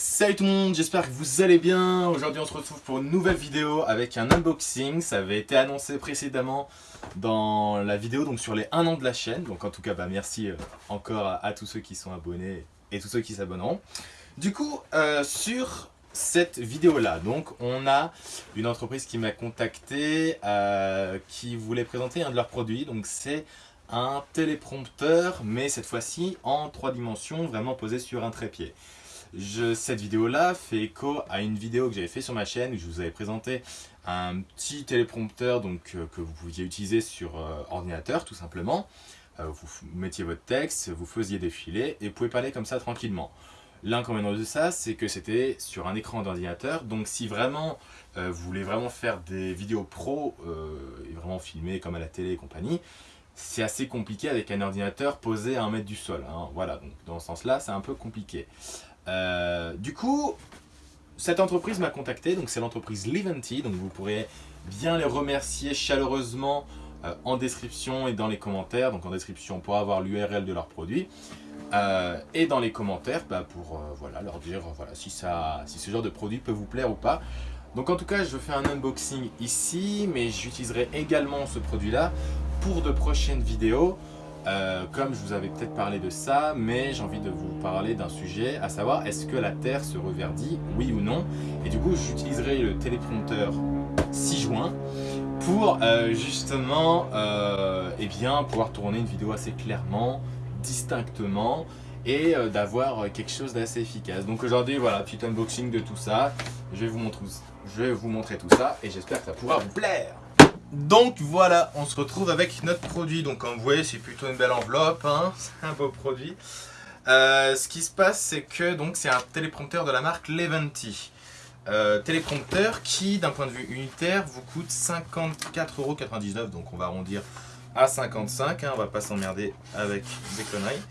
Salut tout le monde, j'espère que vous allez bien. Aujourd'hui on se retrouve pour une nouvelle vidéo avec un unboxing. Ça avait été annoncé précédemment dans la vidéo donc sur les 1 an de la chaîne. Donc en tout cas bah, merci euh, encore à, tous ceux qui sont abonnés et tous ceux qui s'abonneront. Du coup euh, sur cette vidéo là donc on a une entreprise qui m'a contacté euh, qui voulait présenter un de leurs produits. Donc c'est un téléprompteur mais cette fois-ci en trois dimensions vraiment posé sur un trépied cette vidéo-là fait écho à une vidéo que j'avais fait sur ma chaîne où je vous avais présenté un petit téléprompteur donc, euh, que vous pouviez utiliser sur euh, ordinateur tout simplement. Euh, vous mettiez votre texte, vous faisiez défiler et vous pouvez parler comme ça tranquillement. L'inconvénient de ça, c'est que c'était sur un écran d'ordinateur. Donc si vraiment vous voulez vraiment faire des vidéos pro et vraiment filmer comme à la télé et compagnie, c'est assez compliqué avec un ordinateur posé à un mètre du sol. Hein. Voilà, donc dans ce sens-là, c'est un peu compliqué. Euh, du coup, cette entreprise m'a contacté, donc c'est l'entreprise Liventi, donc vous pourrez bien les remercier chaleureusement euh, en description et dans les commentaires, donc en description pour avoir l'URL de leurs produits, euh, et dans les commentaires bah, pour voilà, leur dire voilà, si, ça, si ce genre de produit peut vous plaire ou pas. Donc en tout cas, je fais un unboxing ici, mais j'utiliserai également ce produit-là pour de prochaines vidéos. Euh, comme je vous avais peut-être parlé de ça, mais j'ai envie de vous parler d'un sujet, à savoir est-ce que la Terre se reverdit, oui ou non? Et du coup, j'utiliserai le téléprompteur 6 juin pour euh, justement euh, eh bien, pouvoir tourner une vidéo assez clairement, distinctement et d'avoir quelque chose d'assez efficace. Donc aujourd'hui, voilà, petit unboxing de tout ça. Je vais vous montrer, je vais vous montrer tout ça et j'espère que ça pourra vous plaire. Donc voilà, on se retrouve avec notre produit. Donc comme vous voyez, c'est plutôt une belle enveloppe, hein. c'est un beau produit. Euh, ce qui se passe, c'est que c'est un téléprompteur de la marque Leventi. Euh, téléprompteur qui, d'un point de vue unitaire, vous coûte 54,99€. Donc on va arrondir à 55, hein, on va pas s'emmerder avec des conneries.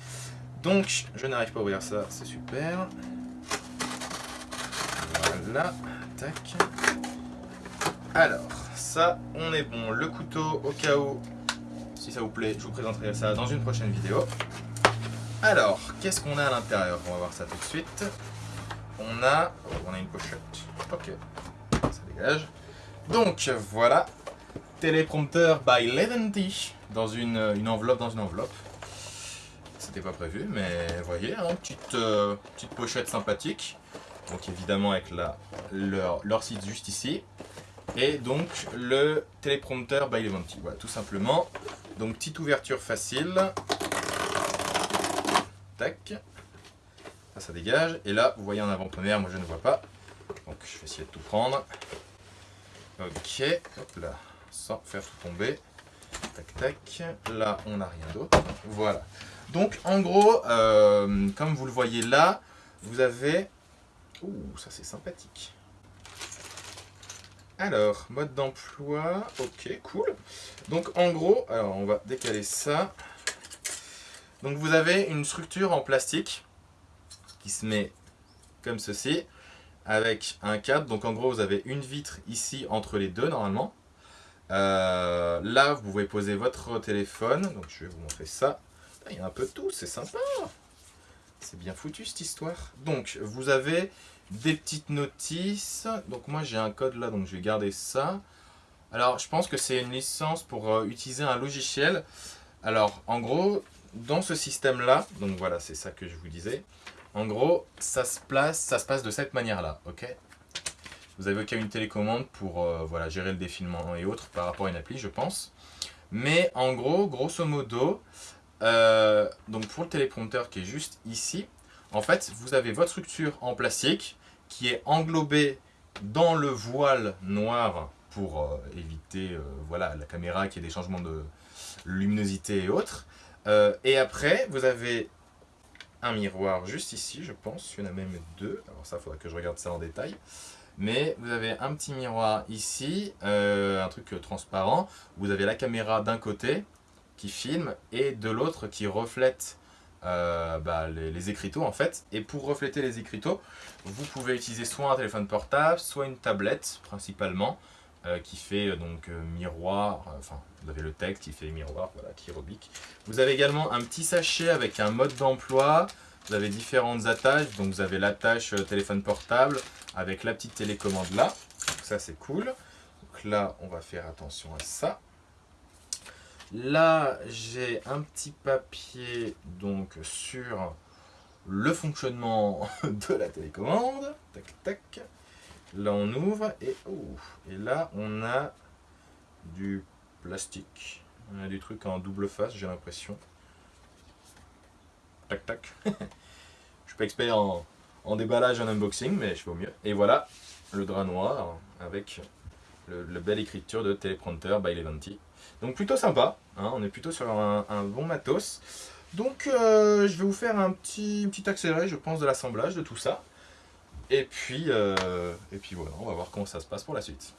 Donc je n'arrive pas à ouvrir ça, c'est super. Voilà, Alors, ça, on est bon. Le couteau, au cas où, si ça vous plaît, je vous présenterai ça dans une prochaine vidéo. Alors, qu'est-ce qu'on a à l'intérieur? On va voir ça tout de suite. On a, oh, on a une pochette. Ok, ça dégage. Donc, voilà. Téléprompteur by Leventi dans une, enveloppe dans une enveloppe. C'était pas prévu, mais voyez, hein, petite, euh, petite pochette sympathique. Donc évidemment avec leur, site juste ici et donc le téléprompteur by Leventi. Voilà, tout simplement. Donc petite ouverture facile. Tac. Ça, ça dégage. Et là, vous voyez en avant-première, moi je ne vois pas. Donc je vais essayer de tout prendre. Ok, hop là, sans faire tout tomber. Tac, tac. Là, on n'a rien d'autre. Voilà. Donc en gros, euh, comme vous le voyez là, vous avez... Ouh, ça c'est sympathique. Alors, mode d'emploi, ok, cool. Donc en gros, alors on va décaler ça. Donc vous avez une structure en plastique qui se met comme ceci, avec un cadre. Donc en gros, vous avez une vitre ici entre les deux normalement. Euh, là, vous pouvez poser votre téléphone. Donc je vais vous montrer ça. Il y a un peu de tout, c'est sympa. C'est bien foutu cette histoire. Donc vous avez des petites notices. Donc moi j'ai un code là, donc je vais garder ça. Alors je pense que c'est une licence pour euh, utiliser un logiciel. Alors en gros, dans ce système là, donc voilà c'est ça que je vous disais. En gros, ça se place, ça se passe de cette manière là, ok? Vous avez une télécommande pour euh, voilà, gérer le défilement et autres par rapport à une appli je pense. Mais en gros, grosso modo, euh, donc pour le téléprompteur qui est juste ici, en fait, vous avez votre structure en plastique qui est englobée dans le voile noir pour euh, éviter euh, voilà, la caméra qui ait des changements de luminosité et autres. Et après, vous avez un miroir juste ici, je pense. Il y en a même deux. Alors ça, il faudra que je regarde ça en détail. Mais vous avez un petit miroir ici, un truc transparent. Vous avez la caméra d'un côté qui filme et de l'autre qui reflète euh, bah, les, écriteaux en fait. Et pour refléter les écriteaux, vous pouvez utiliser soit un téléphone portable, soit une tablette principalement, euh, qui fait euh, donc miroir, enfin vous avez le texte qui fait miroir, voilà, qui est Vous avez également un petit sachet avec un mode d'emploi, vous avez différentes attaches. Donc vous avez l'attache téléphone portable avec la petite télécommande là. Ça c'est cool. Donc là on va faire attention à ça. Là j'ai un petit papier donc sur le fonctionnement de la télécommande. Tac tac. Là on ouvre et, là on a du plastique. On a des trucs en double face j'ai l'impression. Tac tac. je suis pas expert en, déballage, en unboxing, mais je fais au mieux. Et voilà, le drap noir avec le, belle écriture de Teleprompter by Leventi. Donc plutôt sympa, hein, on est plutôt sur un, bon matos. Donc euh, je vais vous faire un petit, petit accéléré, je pense, de l'assemblage de tout ça. Et puis, euh, et puis voilà, on va voir comment ça se passe pour la suite.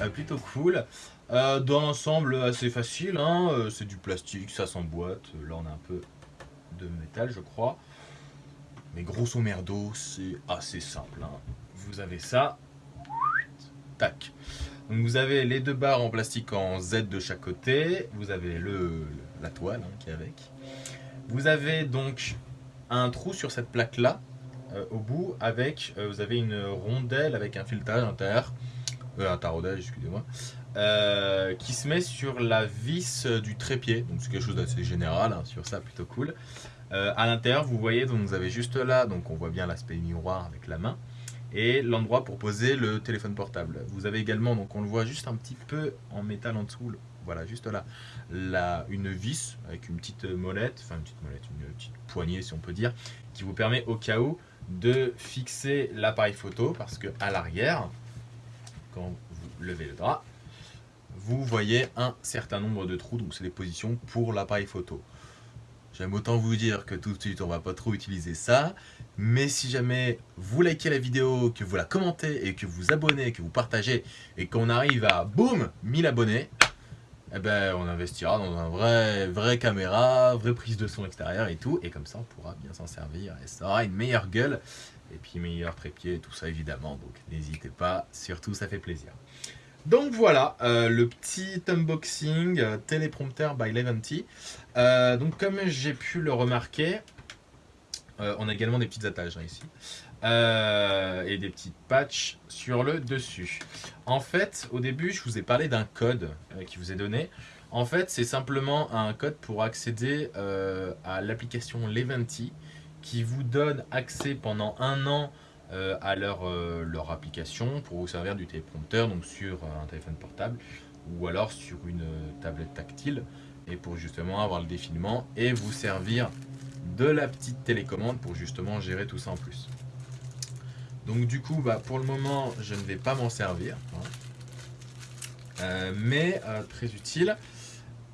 Euh, plutôt cool. Euh, dans l'ensemble, assez facile, hein. euh, c'est du plastique, ça s'emboîte. Là, on a un peu de métal, je crois. Mais grosso merdo, c'est assez simple. Hein. Vous avez ça. Tac. Vous avez les deux barres en plastique en Z de chaque côté. Vous avez le, la toile hein, qui est avec. Vous avez donc un trou sur cette plaque là euh, au bout avec, euh, vous avez une rondelle avec un filetage inter, euh, interrodage, excusez-moi, qui se met sur la vis du trépied. Donc c'est quelque chose d'assez général hein, sur ça, plutôt cool. à l'intérieur, vous voyez, vous avez juste là, donc on voit bien l'aspect miroir avec la main et l'endroit pour poser le téléphone portable. Vous avez également, donc on le voit juste un petit peu en métal en dessous, voilà, juste là, la, une vis avec une petite molette, enfin une petite molette, une petite poignée si on peut dire, qui vous permet au cas où de fixer l'appareil photo parce que à l'arrière, vous levez le drap, vous voyez un certain nombre de trous, donc c'est des positions pour l'appareil photo. J'aime autant vous dire que tout de suite on va pas trop utiliser ça, mais si jamais vous likez la vidéo, que vous la commentez et que vous abonnez, que vous partagez et qu'on arrive à boum 1000 abonnés, eh ben, on investira dans un vrai, vrai caméra, vraie prise de son extérieur et tout, et comme ça on pourra bien s'en servir, et ça aura une meilleure gueule, et puis meilleur trépied et tout ça évidemment, donc n'hésitez pas, surtout ça fait plaisir. Donc voilà, euh, le petit unboxing euh, téléprompteur by Leventi. Euh, donc comme j'ai pu le remarquer, on a également des petites attaches hein, ici. Euh, et des petites patchs sur le dessus. En fait, au début, je vous ai parlé d'un code euh, qui vous est donné. En fait, c'est simplement un code pour accéder euh, à l'application Leventi qui vous donne accès pendant un an à leur, leur application pour vous servir du téléprompteur, donc sur un téléphone portable ou alors sur une tablette tactile et pour justement avoir le défilement et vous servir de la petite télécommande pour justement gérer tout ça en plus. Donc du coup, bah, pour le moment, je ne vais pas m'en servir. Hein. Euh, mais euh, très utile.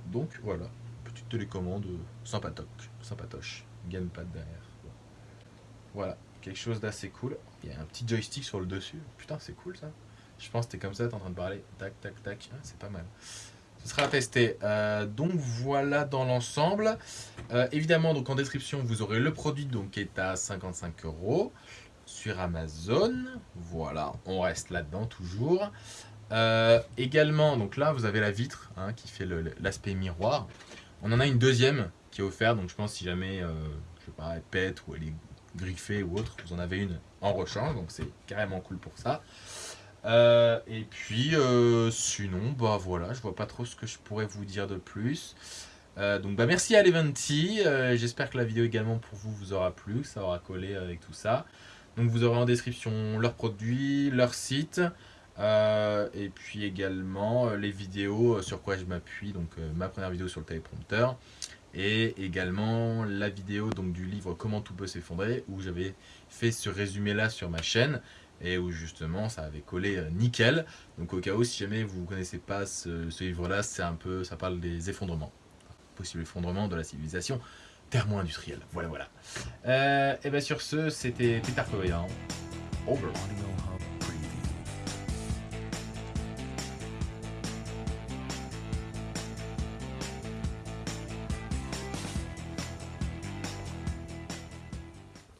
Donc voilà, petite télécommande sympatoche, sympatoche. Gamepad derrière. Voilà, quelque chose d'assez cool. Il y a un petit joystick sur le dessus. Putain, c'est cool ça. Je pense que t'es comme ça, t'es en train de parler. Tac, tac, tac. Ah, c'est pas mal. Ce sera à tester. Euh, donc voilà dans l'ensemble. évidemment, donc en description, vous aurez le produit donc, qui est à 55 euros sur Amazon. Voilà, on reste là-dedans toujours. Euh, également, donc là, vous avez la vitre hein, qui fait l'aspect miroir. On en a une deuxième qui est offerte, donc je pense si jamais, euh, je sais pas, elle pète ou elle est griffée ou autre, vous en avez une en rechange, donc c'est carrément cool pour ça. Euh, et puis, sinon, bah voilà, je vois pas trop ce que je pourrais vous dire de plus. donc bah merci à Leventi, j'espère que la vidéo également pour vous vous aura plu, que ça aura collé avec tout ça. Donc vous aurez en description leurs produits, leur site, euh, et puis également euh, les vidéos euh, sur quoi je m'appuie, donc ma première vidéo sur le téléprompteur, et également la vidéo donc, du livre Comment tout peut s'effondrer, où j'avais fait ce résumé là sur ma chaîne, et où justement ça avait collé euh, nickel. Donc au cas où, si jamais vous ne connaissez pas ce, livre-là, c'est un peu, ça parle des effondrements, possible effondrement de la civilisation thermo-industrielle. Voilà, voilà. Euh, et bien sur ce, c'était Peter Koyan. Over.